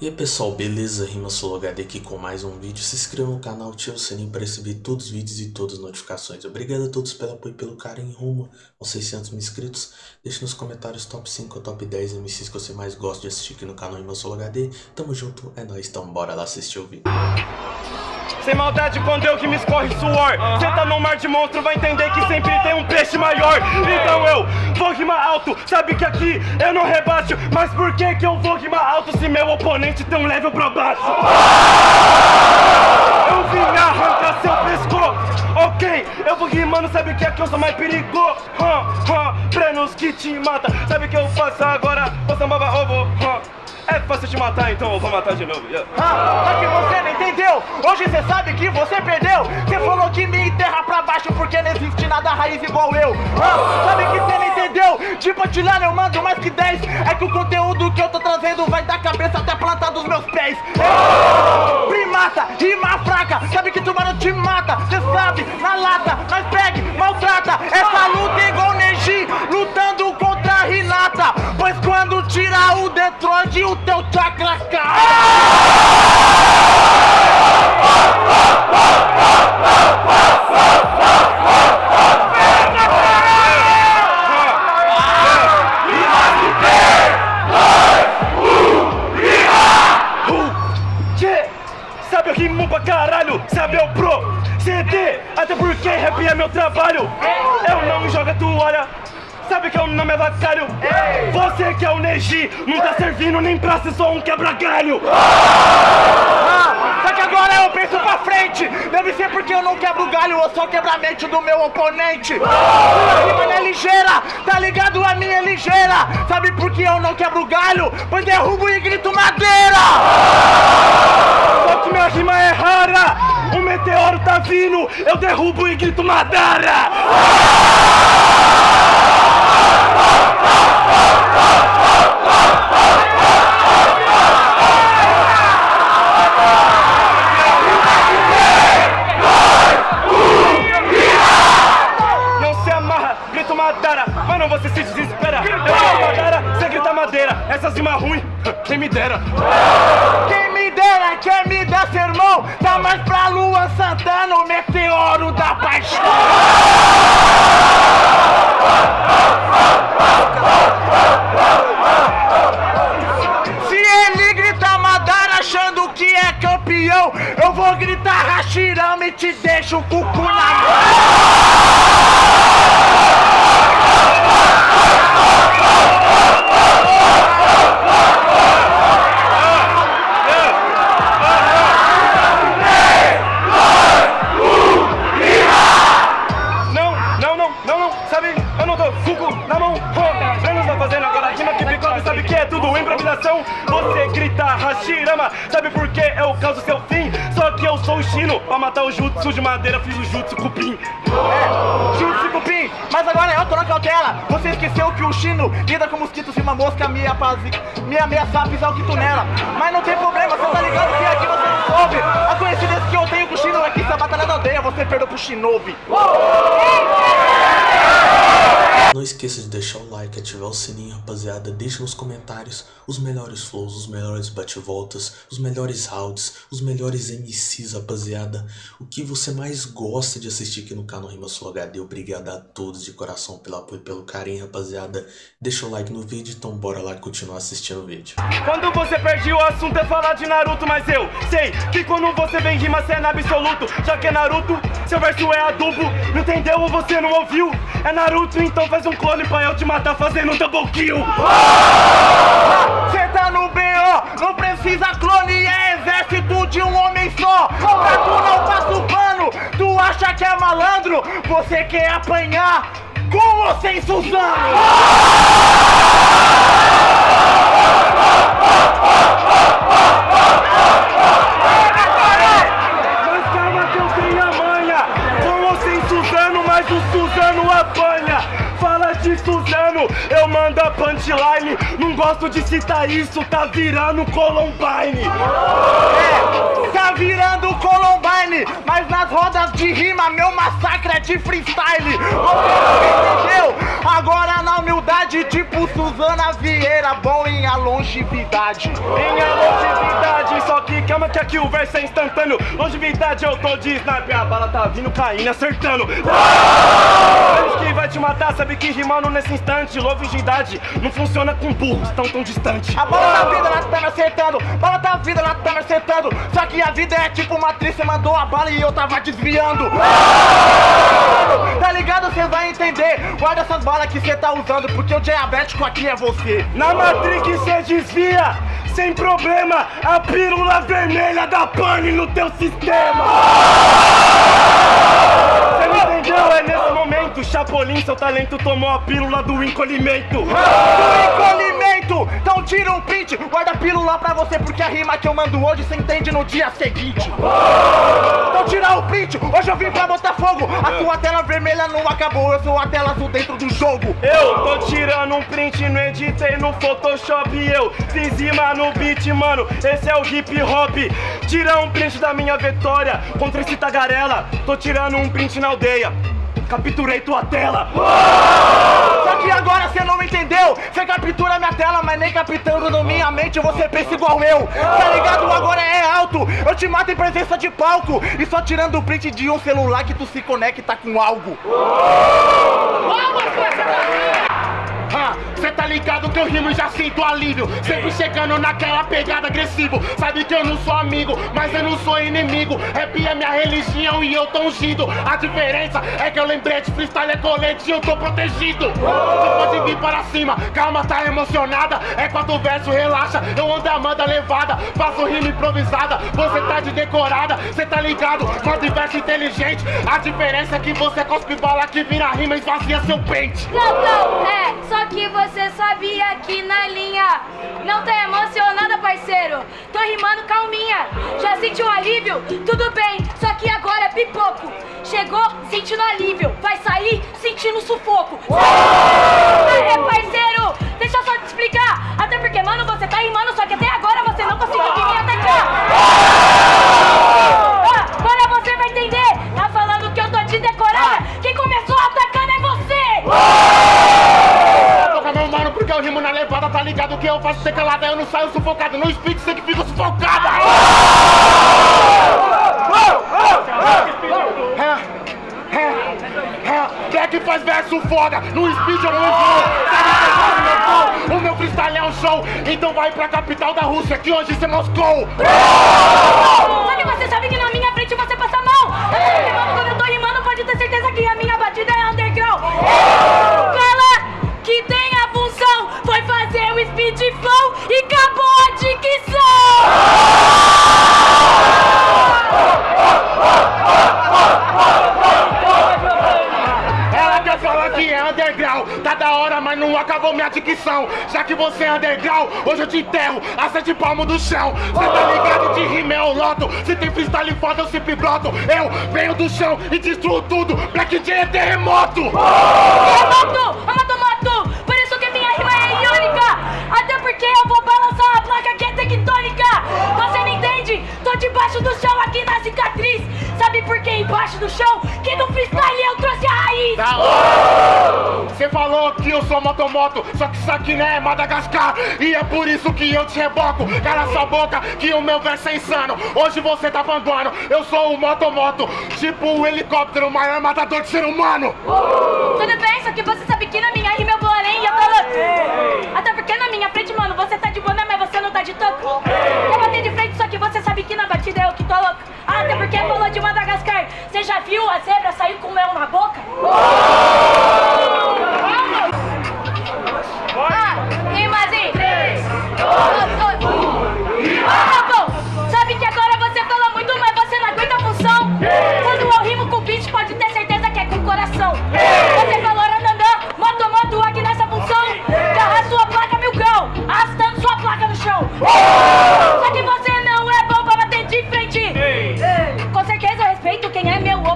E aí pessoal, beleza? Rima HD aqui com mais um vídeo. Se inscreva no canal, ative o sininho para receber todos os vídeos e todas as notificações. Obrigado a todos pelo apoio e pelo carinho rumo aos 600 mil inscritos. Deixe nos comentários top 5 ou top 10 MCs que você mais gosta de assistir aqui no canal Rima HD. Tamo junto, é nóis, então bora lá assistir o vídeo. Sem maldade quando eu que me escorre suor tá no mar de monstro, vai entender que sempre tem um peixe maior Então eu vou rimar alto, sabe que aqui eu não rebaixo Mas por que que eu vou rimar alto se meu oponente tem um level pra baixo? Eu vim arrancar seu pescoço, ok Eu vou rimando, sabe que aqui eu sou mais perigoso huh, huh, Prenos que te mata, sabe que eu faço agora? Você baba ovo, huh. É fácil te matar, então eu vou matar de novo. Yeah. Ah, só que você não Hoje você sabe que você perdeu. Você falou que me enterra pra baixo porque não existe nada raiz igual eu. Ah, sabe que você não entendeu. De patilhar eu mando mais que 10. É que o conteúdo que eu tô trazendo vai da cabeça até a planta dos meus pés. Primata, rima fraca. Sabe que tubarão te mata. Você sabe, na lata, nós pegue, maltrata. Essa luta é igual Neji, lutando contra a Renata. Pois quando tirar o Detroit, o teu chakra Sabe eu rimo pra caralho, sabe eu CD, até porque rap é meu trabalho Eu não jogo a toalha Sabe que é o nome é vacalho? Você que é o Neji, não tá servindo nem pra ser só um quebra-galho! Ah, só que agora eu penso pra frente! Deve ser porque eu não quebro galho, eu só quebro a mente do meu oponente! Sua rima não é ligeira, tá ligado? A minha é ligeira! Sabe por que eu não quebro galho? Pois derrubo e grito madeira! Que minha rima é rara! O meteoro tá vindo, eu derrubo e grito madeira! Não se amarra, grito madeira, mas não você se desespera. Eu grito madeira, você grita madeira. Essas rimas ruins, quem me dera. Quem me dera, quer me dar vou gritar Hashirama e te deixo o cucu na mão. Jutsu de madeira, fiz o jutsu cupim. É, Jutsu Cupim, mas agora eu tô na cautela. Você esqueceu que o Chino lida com mosquitos e uma mosca me, apaz... me ameaçar pisar o quito nela. Mas não tem problema, você tá ligado que aqui você não soube. A coincidência que eu tenho com o Chino é que se a batalha da aldeia você perdeu pro Shinobi. Não esqueça de deixar o like, ativar o sininho, rapaziada. Deixe nos comentários os melhores flows, os melhores bate-voltas, os melhores rounds, os melhores MCs, rapaziada. O que você mais gosta de assistir aqui no canal Rima Sul HD. Obrigado a todos de coração pelo apoio e pelo carinho, rapaziada. Deixa o like no vídeo, então bora lá continuar assistindo o vídeo. Quando você perde o assunto é falar de Naruto, mas eu sei que quando você vem rima cê é na absoluto. Já que é Naruto, seu verso é adubo. Não entendeu ou você não ouviu? É Naruto, então faz um clone pra eu te matar fazendo um double kill. Cê tá no BO, não precisa clone, é exército de um homem só. Pra tu não passa o pano, tu acha que é malandro, você quer apanhar com ou sem Suzano? Mas calma que eu tenho a manha Com ou sem Suzano, mas o Suzano apanha Suzano, eu mando a punchline Não gosto de citar isso, tá virando Columbine É, tá virando Columbine mas nas rodas de rima meu massacre é de freestyle. Você não entendeu? Agora na humildade, tipo Suzana Vieira, bom em a longevidade. Minha longevidade, só que calma que aqui o verso é instantâneo. Longevidade eu tô de sniper, a bala tá vindo caindo, acertando. Eles que vai te matar, sabe que rimando nesse instante. Longevidade não funciona com burros tão tão distante. A bola tá vindo, ela tá me acertando. Bola tá vindo, ela tá me acertando. Só que a vida é tipo uma atriz, você mandou a bala e eu tava desviando. Tá ligado? Cê vai entender. Guarda essas balas que cê tá usando, porque o diabético aqui é você. Na Matrix cê desvia, sem problema, a pílula vermelha da pane no teu sistema. Você me entendeu? É nesse momento, Chapolin, seu talento tomou a pílula do encolhimento. Do encolhimento! Então tira um print, guarda a pílula pra você, porque a rima que eu mando hoje cê entende no dia seguinte. Então tira o print, hoje eu vim pra botar fogo. A sua tela vermelha não acabou, eu sou a tela azul dentro do jogo. Eu tô tirando um print, não editei no Photoshop Eu fiz rima no beat, mano, esse é o hip hop Tira um print da minha vitória contra esse tagarela Tô tirando um print na aldeia Capturei tua tela Só que agora cê não entendeu. Cê captura minha tela, mas nem captando na minha mente você pensa igual eu. Tá ligado? Agora é alto. Eu te mato em presença de palco. E só tirando o print de um celular que tu se conecta com algo. Cê tá ligado que eu rimo e já sinto alívio. Sempre chegando naquela pegada agressivo. Sabe que eu não sou amigo, mas eu não sou inimigo. Rap é minha religião e eu tô ungido. A diferença é que eu lembrei de freestyle é colete e eu tô protegido. Você pode vir para cima, calma, tá emocionada. É quatro verso, relaxa, eu ando a levada Faço rima improvisada, você tá de decorada Cê tá ligado, quatro verso inteligente. A diferença é que você cospe bala que vira rima e esvazia seu pente. Não, não, é, só que você sabia que na linha Não tá emocionada, parceiro? Tô rimando calminha. Já sentiu um alívio? Tudo bem, só que agora é pipoco. Chegou sentindo alívio. Vai sair sentindo sufoco. É, parceiro, deixa eu só te explicar. Até porque, mano, você tá rimando Só que até agora você não conseguiu vir me atacar que eu faço ser calada, eu não saio sufocado, no speed você que fica sufocada. É, é, é, é faz verso foda? No speed eu não vou. Sabe que eu meu? O meu freestyle é um show, então vai pra capital da Rússia, que hoje você Moscou. Só que você sabe que na minha frente você passa mal Eu tô rimando quando eu tô rimando Pode ter certeza que a minha batida é underground acabou minha dicção. Já que você é underground, hoje eu te enterro a sete palmos do chão. Cê tá ligado de rima é o loto. Se tem freestyle foda, eu sempre broto. Eu venho do chão e destruo tudo. Black J é terremoto. Terremoto, amatomoto Por isso que minha rima é iônica Até porque eu vou balançar a placa que é tectônica Você não entende? Tô debaixo do chão aqui na cicatriz Sabe por que embaixo do chão? Que no freestyle eu trouxe a raiz Da hora. Você falou que eu sou motomoto, só que isso aqui não é Madagascar. E é por isso que eu te reboco. Cala sua boca, que o meu verso é insano. Hoje você tá panguando, eu sou o motomoto. Tipo o helicóptero, o maior matador de ser humano. Tudo bem, só que você sabe que na minha rima eu vou além e eu tô. Até porque na minha frente, mano, você tá de boné, mas você não tá de toco. Eu bater de frente, só que você sabe que na batida eu que tô louco. Até porque falou de Madagascar. Você já viu a zebra sair com o mel na boca?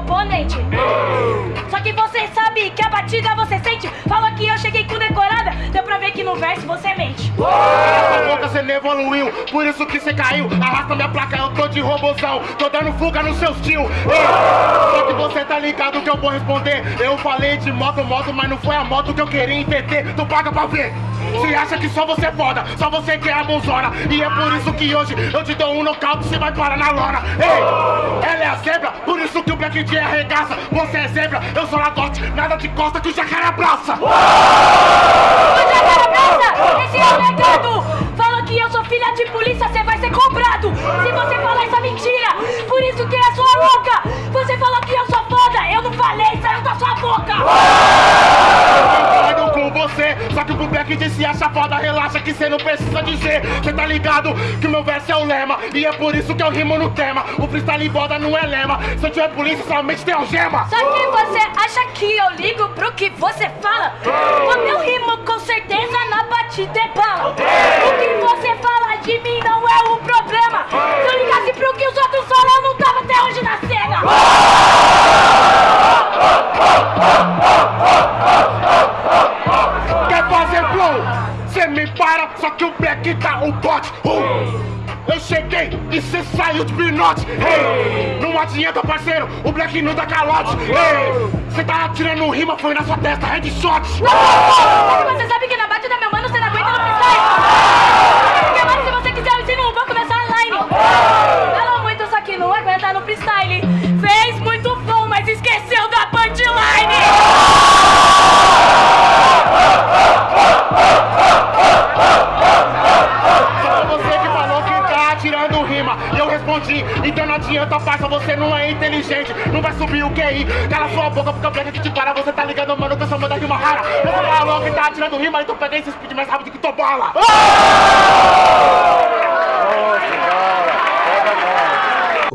Oponente. Só que você sabe que a batida você sente. Fala que eu cheguei com decorada, que no verso você mente. Cala boca, você não evoluiu, por isso que você caiu. Arrasta minha placa, eu tô de robozão, tô dando fuga nos seus tio. Só que você tá ligado que eu vou responder. Eu falei de moto, moto, mas não foi a moto que eu queria entender. Tu paga pra ver. Você acha que só você é foda, só você quer a bonzona E é por isso que hoje eu te dou um nocaute, você vai parar na lona Ei, ela é a zebra, por isso que o Black J arregaça Você é zebra, eu sou lagote, nada de costa que o jacaré abraça O jacaré abraça, esse é o legado! Falou que eu sou filha de polícia, você vai ser cobrado! Se você falar essa mentira, por isso que é sua louca Você falou que eu sou foda, eu não que o Black J se acha foda, relaxa que cê não precisa dizer. Cê tá ligado que o meu verso é o lema E é por isso que eu rimo no tema. O freestyle boda não é lema. Se eu tiver polícia, somente tem algema. Só que você acha que eu ligo pro que você fala? Quando eu rimo, com certeza na batida é bala. O que você fala Black tá o bote uh! Eu cheguei e cê saiu de pinote hey! Não adianta parceiro, o Black não dá calote hey! Cê tá atirando rima, foi na sua testa, headshot que você sabe que na batida, meu mano, você não aguenta no freestyle. E eu respondi, então não adianta parça, você não é inteligente. Não vai subir o QI, cala sua boca porque Black que te para Você tá ligado, mano, que eu sou manda rima rara. Você falou que tá atirando rima, então pega esse speed mais rápido que tua bala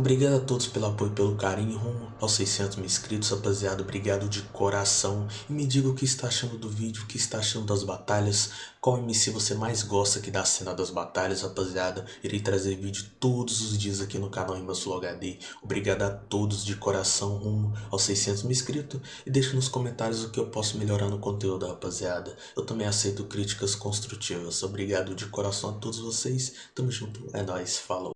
Obrigado a todos pelo apoio pelo carinho rumo aos 600 mil inscritos, rapaziada. Obrigado de coração. E me diga o que está achando do vídeo, o que está achando das batalhas. Qual MC você mais gosta aqui da cena das batalhas, rapaziada. Irei trazer vídeo todos os dias aqui no canal Sul HD. Obrigado a todos de coração rumo aos 600 mil inscritos. E deixa nos comentários o que eu posso melhorar no conteúdo, rapaziada. Eu também aceito críticas construtivas. Obrigado de coração a todos vocês. Tamo junto. É nóis. Falou.